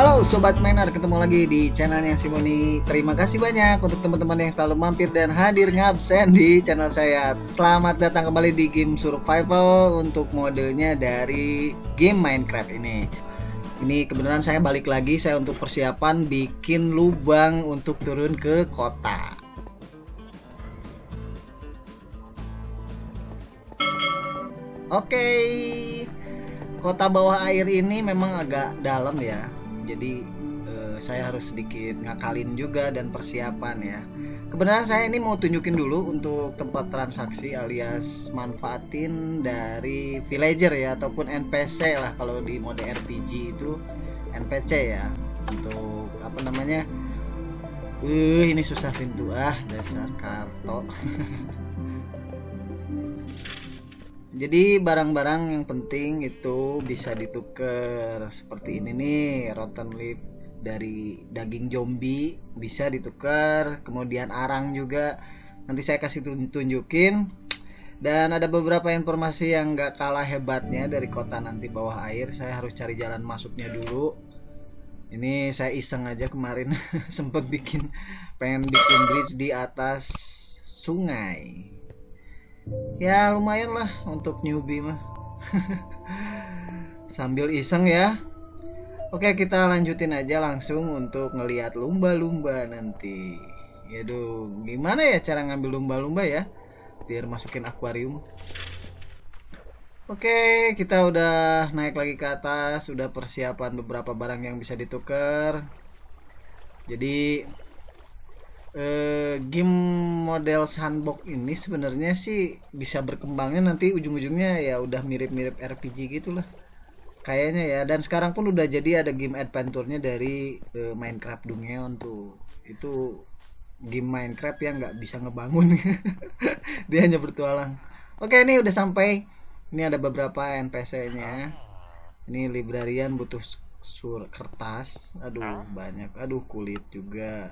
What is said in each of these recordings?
Halo Sobat Miner, ketemu lagi di channelnya Simoni Terima kasih banyak untuk teman-teman yang selalu mampir dan hadir ngabsen di channel saya. Selamat datang kembali di game survival untuk modenya dari game Minecraft ini. Ini kebenaran saya balik lagi, saya untuk persiapan bikin lubang untuk turun ke kota. Oke, kota bawah air ini memang agak dalam ya jadi uh, saya harus sedikit ngakalin juga dan persiapan ya. Kebenaran saya ini mau tunjukin dulu untuk tempat transaksi alias manfaatin dari villager ya ataupun NPC lah kalau di mode RPG itu. NPC ya untuk apa namanya? Uh ini susah pintu ah dasar karto jadi barang-barang yang penting itu bisa ditukar. Seperti ini nih rotten leaf dari daging zombie bisa ditukar. Kemudian arang juga. Nanti saya kasih tunjukin. Dan ada beberapa informasi yang gak kalah hebatnya dari kota nanti bawah air. Saya harus cari jalan masuknya dulu. Ini saya iseng aja kemarin sempet bikin pengen bikin bridge di atas sungai ya lumayan lah untuk newbie mah. Sambil iseng ya. Oke kita lanjutin aja langsung untuk ngelihat lumba-lumba nanti. Yaduh, gimana ya cara ngambil lumba-lumba ya? Biar masukin akuarium. Oke, kita udah naik lagi ke atas, sudah persiapan beberapa barang yang bisa ditukar. Jadi eh, game model sandbox ini sebenarnya sih bisa berkembangnya nanti ujung-ujungnya ya udah mirip-mirip RPG gitulah. Kayaknya ya. Dan sekarang pun udah jadi ada game adventure-nya dari eh, Minecraft Dungeon tuh. Itu game Minecraft yang nggak bisa ngebangun. Dia hanya bertualang. Oke ini udah sampai. Ini ada beberapa NPC-nya ini librarian butuh sur kertas. Aduh banyak. Aduh kulit juga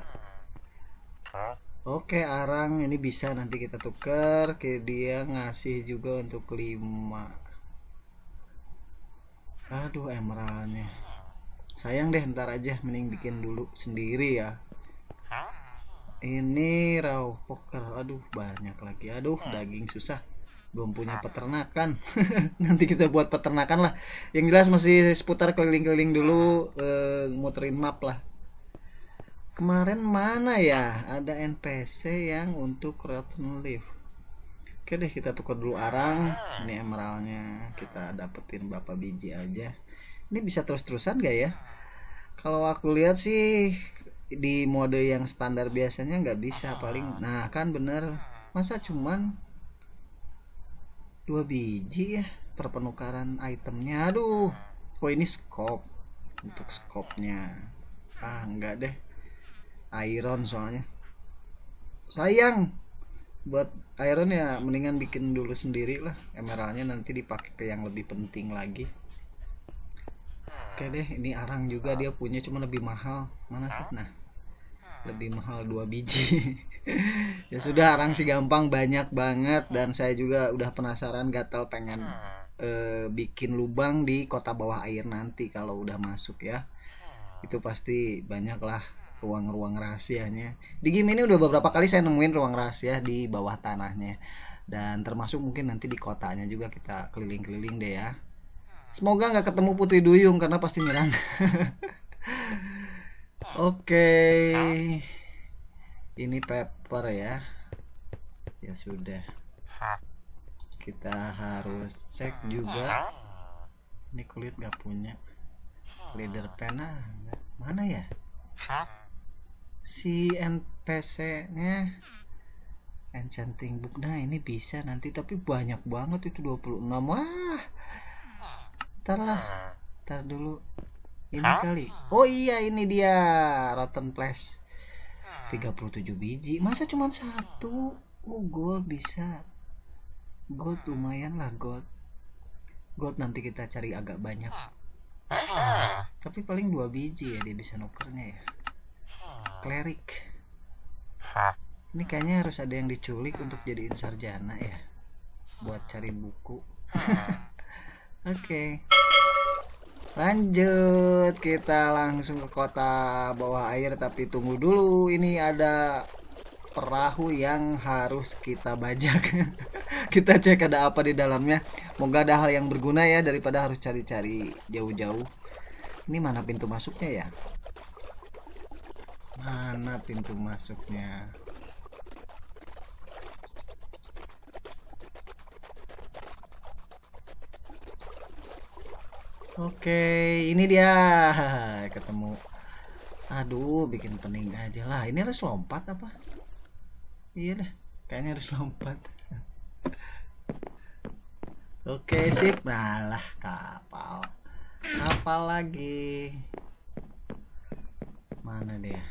Oke arang ini bisa nanti kita tukar ke dia ngasih juga untuk 5 Aduh emeraldnya. Sayang deh ntar aja mending bikin dulu sendiri ya. Ini raw poker. Aduh banyak lagi. Aduh daging susah. Belum punya peternakan. Nanti kita buat peternakan lah. Yang jelas masih seputar keliling-keliling dulu e, muterin map lah kemarin mana ya? Ada NPC yang untuk rotten leaf oke deh kita tukar dulu arang. Ini emeraldnya. Kita dapetin berapa biji aja. Ini bisa terus-terusan gak ya? Kalau aku lihat sih di mode yang standar biasanya nggak bisa paling nah kan bener. Masa cuman dua biji ya perpenukaran itemnya? Aduh oh ini scope? Untuk scope-nya. Ah enggak deh iron soalnya. Sayang. Buat iron ya mendingan bikin dulu sendiri lah. Emeraldnya nanti dipakai ke yang lebih penting lagi. Oke deh ini arang juga dia punya cuma lebih mahal. Mana sih? Nah lebih mahal dua biji. Ya sudah arang sih gampang banyak banget. Dan saya juga udah penasaran gatal pengen uh, bikin lubang di kota bawah air nanti kalau udah masuk ya. Itu pasti banyak lah ruang-ruang rahasianya. Di game ini udah beberapa kali saya nemuin ruang rahasia di bawah tanahnya. Dan termasuk mungkin nanti di kotanya juga kita keliling-keliling deh ya. Semoga nggak ketemu putri duyung karena pasti nyerang. Oke. Okay. ini paper ya. Ya sudah. Kita harus cek juga. Ini kulit nggak punya. Leader pena mana ya si NPC nya enchanting book. Nah ini bisa nanti tapi banyak banget itu 26 wah! Ntar lah ntar dulu. Ini kali. Oh iya ini dia. Rotten flash 37 biji. Masa cuma satu? Oh gold bisa. Gold lumayan lah gold. Gold nanti kita cari agak banyak. Tapi paling dua biji ya dia bisa nukernya ya klerik. Ini kayaknya harus ada yang diculik untuk jadiin sarjana ya buat cari buku. Oke. Okay. lanjut kita langsung ke kota bawah air tapi tunggu dulu. Ini ada perahu yang harus kita bajak. Kita cek ada apa di dalamnya. Moga ada hal yang berguna ya daripada harus cari-cari jauh-jauh. Ini mana pintu masuknya ya mana pintu masuknya Oke, ini dia. Ketemu. Aduh, bikin pening aja lah. Ini harus lompat apa? Iya deh, kayaknya harus lompat. Oke, sip. Malah kapal. Kapal lagi. Mana dia?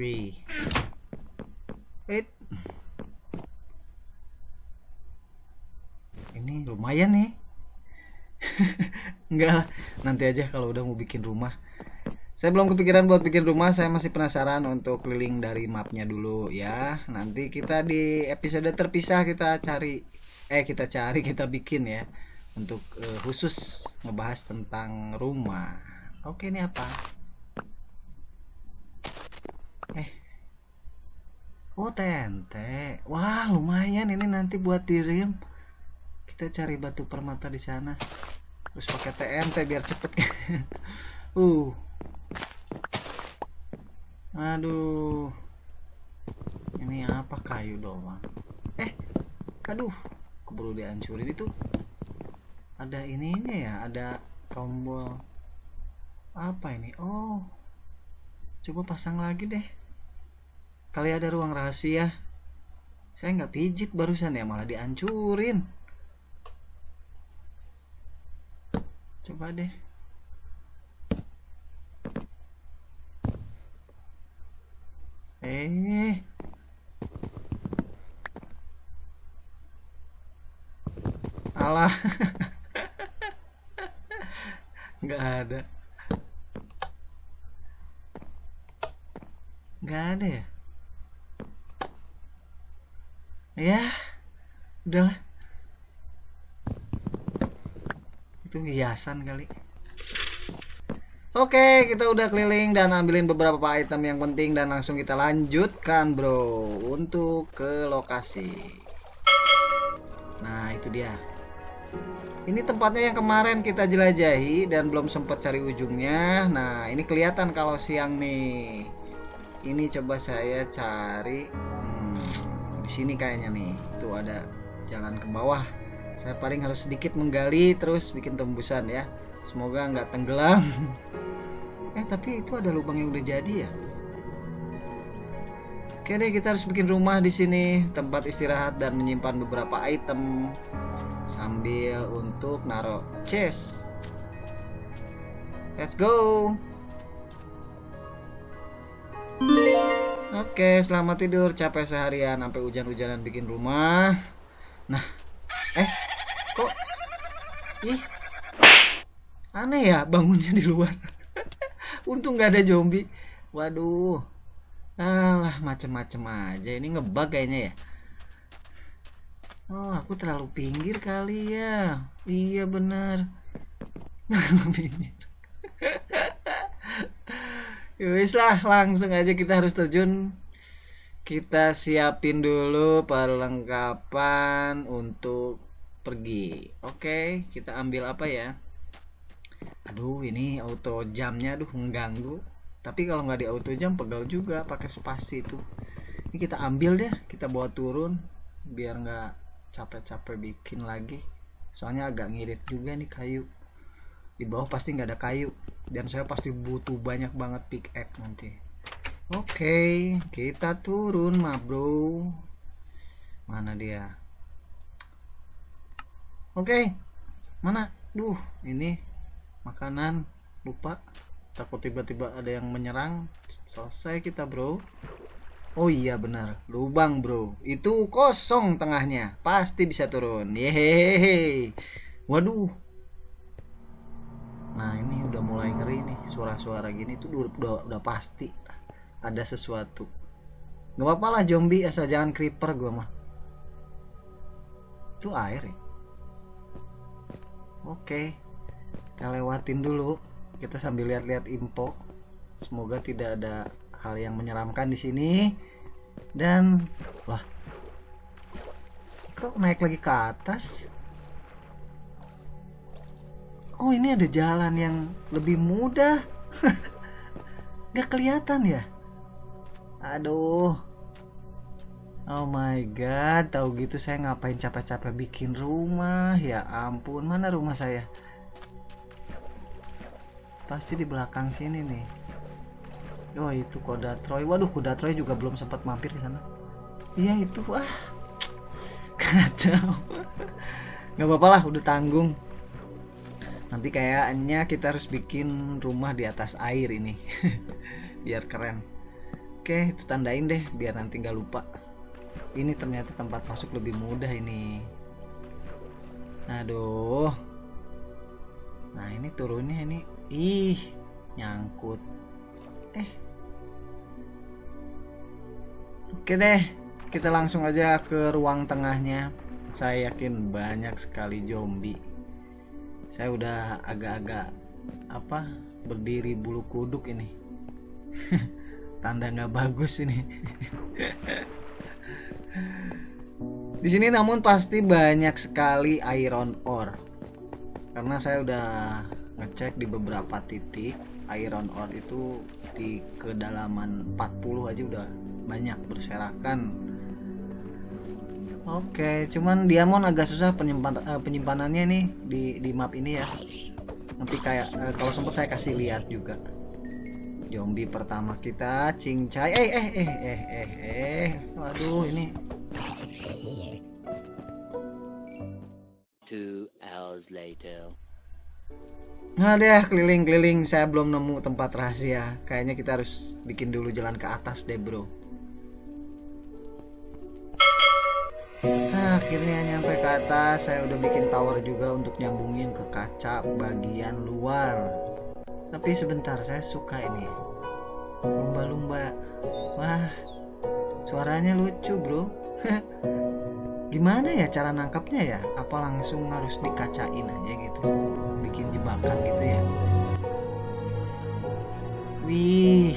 Wih. It. ini lumayan nih. Enggak nanti aja kalau udah mau bikin rumah. Saya belum kepikiran buat bikin rumah saya masih penasaran untuk keliling dari mapnya dulu ya. Nanti kita di episode terpisah kita cari eh kita cari kita bikin ya. Untuk uh, khusus ngebahas tentang rumah. Oke ini apa eh. Oh TNT wah lumayan ini nanti buat dirim. Kita cari batu permata di sana. Terus pakai TNT biar cepet. Uh. Aduh. Ini apa? Kayu doang. Eh aduh. Keburu dihancurin itu? Ada ininya ya? Ada tombol. Apa ini? Oh. Coba pasang lagi deh kali ada ruang rahasia. Saya nggak pijit barusan ya malah dihancurin. Coba deh. Eh. Alah. Nggak ada. Nggak ada ya ya udahlah itu hiasan kali Oke, kita udah keliling dan ambilin beberapa item yang penting dan langsung kita lanjutkan, bro, untuk ke lokasi. Nah, itu dia. Ini tempatnya yang kemarin kita jelajahi dan belum sempat cari ujungnya. Nah, ini kelihatan kalau siang nih. Ini coba saya cari sini kayaknya nih. Itu ada jalan ke bawah. Saya paling harus sedikit menggali terus bikin tembusan ya. Semoga nggak tenggelam. Eh tapi itu ada lubang yang udah jadi ya? Oke deh kita harus bikin rumah di sini. Tempat istirahat dan menyimpan beberapa item. Sambil untuk naro chest. Let's go Oke, selamat tidur. Capek seharian sampai hujan-hujanan bikin rumah. Nah, eh, kok? Ih aneh ya bangunnya di luar. Untung nggak ada zombie. Waduh. Alah macem-macem aja. Ini ngebug kayaknya ya. Oh aku terlalu pinggir kali ya. Iya bener pinggir Yowis lah langsung aja kita harus terjun. Kita siapin dulu perlengkapan untuk pergi. Oke kita ambil apa ya? Aduh ini auto jamnya aduh mengganggu. Tapi kalau nggak di auto jam pegal juga pakai spasi itu. Ini kita ambil deh kita bawa turun biar nggak capek-capek bikin lagi. Soalnya agak ngirit juga nih kayu. Di bawah pasti nggak ada kayu dan saya pasti butuh banyak banget pickaxe nanti Oke, kita turun mah bro. Mana dia? Oke, mana? Duh, ini makanan lupa. Takut tiba-tiba ada yang menyerang. Selesai kita bro. Oh iya benar, lubang bro. Itu kosong tengahnya, pasti bisa turun. Yehehe. Waduh. Nah ini mulai ngeri nih, suara-suara gini tuh udah, udah, pasti ada sesuatu. Nggak apa-apa lah zombie asal jangan creeper gua mah. Itu air ya? Oke kita lewatin dulu. Kita sambil lihat-lihat info. Semoga tidak ada hal yang menyeramkan di sini. Dan wah kok naik lagi ke atas oh ini ada jalan yang lebih mudah. Gak kelihatan ya? Aduh. Oh my god tahu gitu saya ngapain capek-capek bikin rumah? Ya ampun mana rumah saya? Pasti di belakang sini nih. Oh itu kuda Troy. Waduh kuda Troy juga belum sempat mampir ke sana. Iya itu. Wah kacau nggak apa-apa lah udah tanggung nanti kayaknya kita harus bikin rumah di atas air ini. Biar keren. Oke itu tandain deh biar nanti nggak lupa. Ini ternyata tempat masuk lebih mudah ini. Aduh. Nah ini turunnya ini. Ih nyangkut. Eh. Oke deh kita langsung aja ke ruang tengahnya. Saya yakin banyak sekali zombie saya udah agak-agak apa berdiri bulu kuduk ini. Tanda nggak bagus ini. Di sini namun pasti banyak sekali iron ore. Karena saya udah ngecek di beberapa titik iron ore itu di kedalaman 40 aja udah banyak berserakan Oke, cuman diamond agak susah penyimpan, uh, penyimpanannya nih di di map ini ya. Nanti kayak uh, kalau sempat saya kasih lihat juga. Zombie pertama kita, cincai. Eh eh eh eh eh eh. Waduh, ini. Two hours later. Nah deh keliling-keliling saya belum nemu tempat rahasia. Kayaknya kita harus bikin dulu jalan ke atas deh bro. Nah, akhirnya nyampe ke atas. Saya udah bikin tower juga untuk nyambungin ke kaca bagian luar. Tapi sebentar, saya suka ini. Lumba-lumba. Wah, suaranya lucu bro. gimana ya cara nangkapnya ya apa langsung harus dikacain aja gitu bikin jebakan gitu ya wih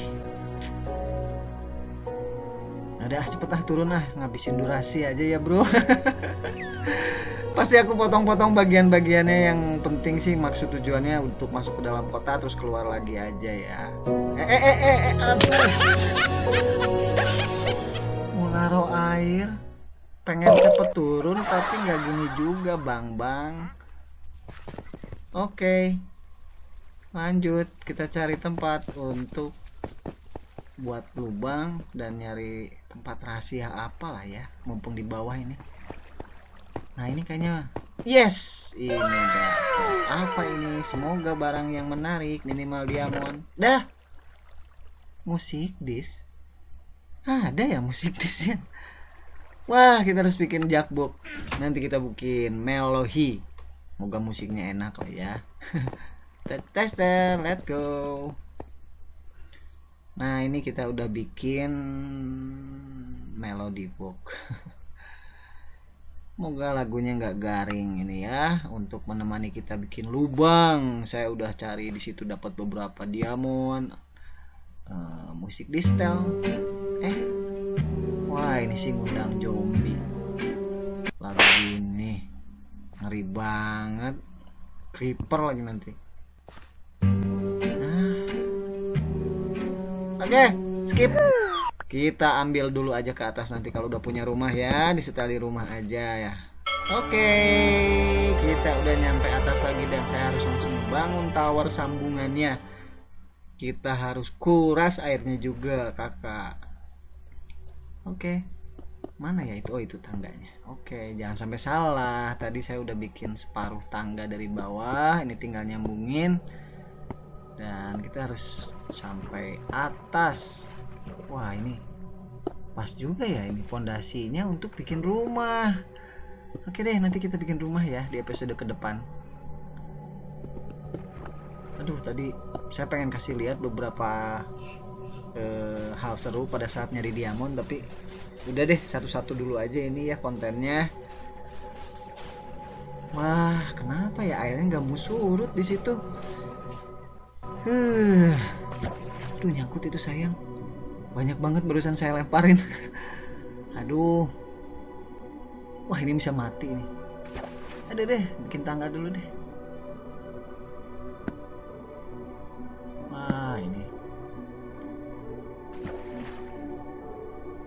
ada cepet ah turun ah ngabisin durasi aja ya bro. Pasti aku potong-potong bagian-bagiannya. Yang penting sih maksud tujuannya untuk masuk ke dalam kota terus keluar lagi aja ya. Eh eh eh eh, eh mau naruh air. Pengen cepet turun tapi nggak gini juga bang bang. Oke. Lanjut. Kita cari tempat untuk buat lubang dan nyari tempat rahasia apa lah ya mumpung di bawah ini nah ini kayaknya yes ini dah apa ini semoga barang yang menarik minimal diamond dah musik dis ada ya musik dis ya Wah, kita harus bikin jackbox. Nanti kita bikin melohi. Moga musiknya enak lah ya. Tester, let's go. Nah, ini kita udah bikin melody box. Moga lagunya nggak garing ini ya untuk menemani kita bikin lubang. Saya udah cari di situ dapat beberapa diamond, uh, musik distel. Eh, Wah ini sih ngundang zombie Lagi ini Ngeri banget Creeper lagi nanti Oke okay, skip Kita ambil dulu aja ke atas nanti Kalau udah punya rumah ya Disetali rumah aja ya Oke okay, Kita udah nyampe atas lagi Dan saya harus langsung bangun tower sambungannya Kita harus kuras airnya juga kakak Oke. Mana ya itu? Oh, itu tangganya. Oke, jangan sampai salah. Tadi saya udah bikin separuh tangga dari bawah, ini tinggal nyambungin. Dan kita harus sampai atas. Wah, ini pas juga ya ini fondasinya untuk bikin rumah. Oke deh, nanti kita bikin rumah ya di episode ke depan. Aduh, tadi saya pengen kasih lihat beberapa uh, hal seru pada saat nyari diamond tapi udah deh satu-satu dulu aja ini ya kontennya wah kenapa ya airnya nggak mau surut di situ huh Aduh nyangkut itu sayang. Banyak banget barusan saya lemparin. Aduh. Wah ini bisa mati nih ada deh bikin tangga dulu deh. Wah ini.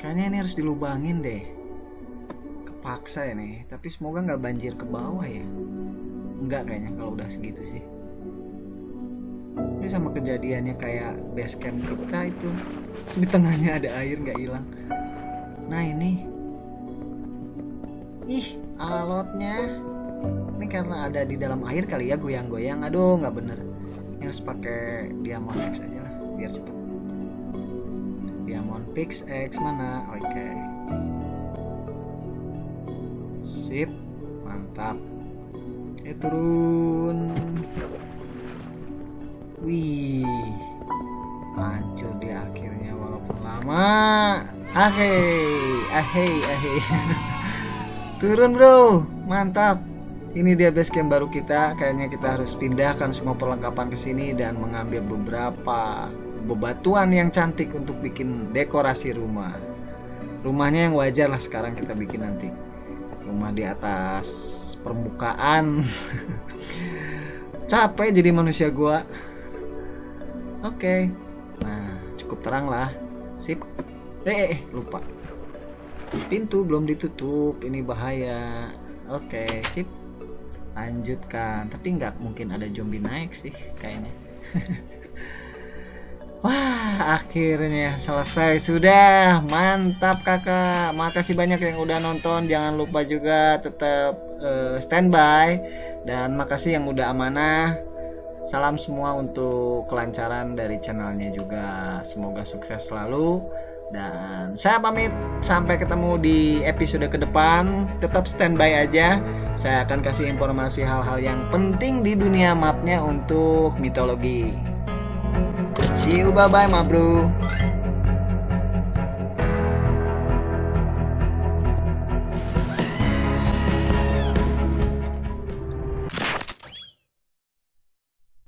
Kayaknya ini harus dilubangin deh. Kepaksa ini tapi semoga nggak banjir ke bawah ya. Enggak kayaknya kalau udah segitu sih ini sama kejadiannya kayak base camp kita itu. Di tengahnya ada air nggak hilang. Nah ini. Ih alotnya. Ini karena ada di dalam air kali ya goyang-goyang. Aduh nggak bener. Ini harus pakai diamond X aja lah biar cepet. Diamond pix X mana? Oke. Sip. Mantap. Eh turun wih. Hancur di akhirnya walaupun lama. Ahei ahei ahei turun bro. Mantap. Ini dia base camp baru kita. Kayaknya kita harus pindahkan semua perlengkapan ke sini dan mengambil beberapa bebatuan yang cantik untuk bikin dekorasi rumah. Rumahnya yang wajar lah sekarang kita bikin nanti. Rumah di atas permukaan. Capek jadi manusia gua oke nah cukup terang lah sip eh, eh, eh lupa pintu belum ditutup ini bahaya oke sip lanjutkan tapi nggak mungkin ada zombie naik sih kayaknya Wah, akhirnya selesai sudah. Mantap kakak. Makasih banyak yang udah nonton. Jangan lupa juga tetap uh, standby. Dan makasih yang udah amanah. Salam semua untuk kelancaran dari channelnya juga. Semoga sukses selalu. Dan saya pamit. Sampai ketemu di episode ke depan. Tetap standby aja. Saya akan kasih informasi hal-hal yang penting di dunia mapnya untuk mitologi. See you, bye bye, ma bro.